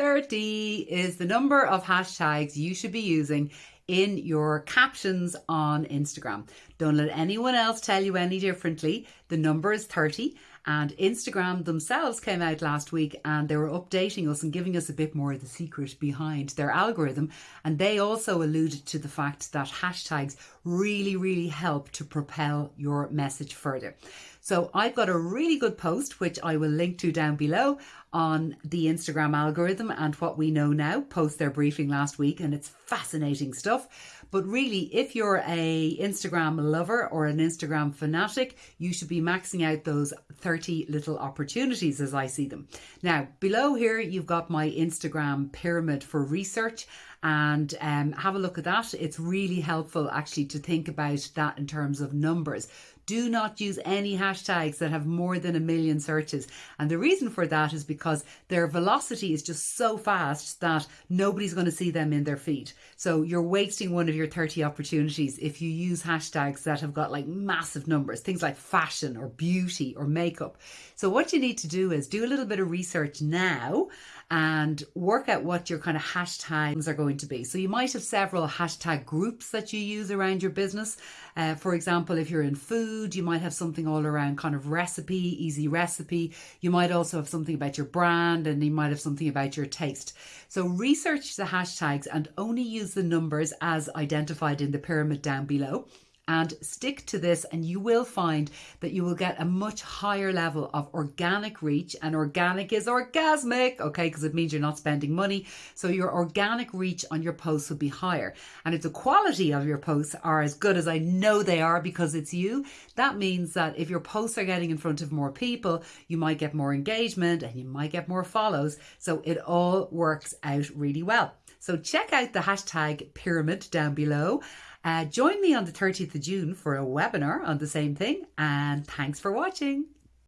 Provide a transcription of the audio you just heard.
30 is the number of hashtags you should be using in your captions on Instagram. Don't let anyone else tell you any differently. The number is 30 and Instagram themselves came out last week and they were updating us and giving us a bit more of the secret behind their algorithm. And they also alluded to the fact that hashtags really, really help to propel your message further. So I've got a really good post, which I will link to down below on the Instagram algorithm and what we know now post their briefing last week. And it's fascinating stuff. But really, if you're a Instagram lover or an Instagram fanatic, you should be maxing out those 30 little opportunities as I see them. Now, below here, you've got my Instagram pyramid for research and um, have a look at that. It's really helpful actually to think about that in terms of numbers do not use any hashtags that have more than a million searches. And the reason for that is because their velocity is just so fast that nobody's going to see them in their feed. So you're wasting one of your 30 opportunities if you use hashtags that have got like massive numbers, things like fashion or beauty or makeup. So what you need to do is do a little bit of research now and work out what your kind of hashtags are going to be. So you might have several hashtag groups that you use around your business. Uh, for example, if you're in food, you might have something all around kind of recipe, easy recipe. You might also have something about your brand and you might have something about your taste. So research the hashtags and only use the numbers as identified in the pyramid down below and stick to this and you will find that you will get a much higher level of organic reach and organic is orgasmic okay because it means you're not spending money. So your organic reach on your posts will be higher. And if the quality of your posts are as good as I know they are because it's you that means that if your posts are getting in front of more people you might get more engagement and you might get more follows. So it all works out really well. So check out the hashtag pyramid down below uh, join me on the 30th of June for a webinar on the same thing, and thanks for watching.